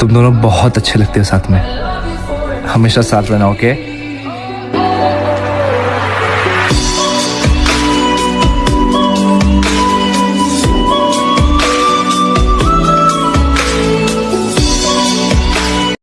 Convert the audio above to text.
तुम दोनों बहुत अच्छे लगते हो साथ में। हमेशा साथ रहना ओके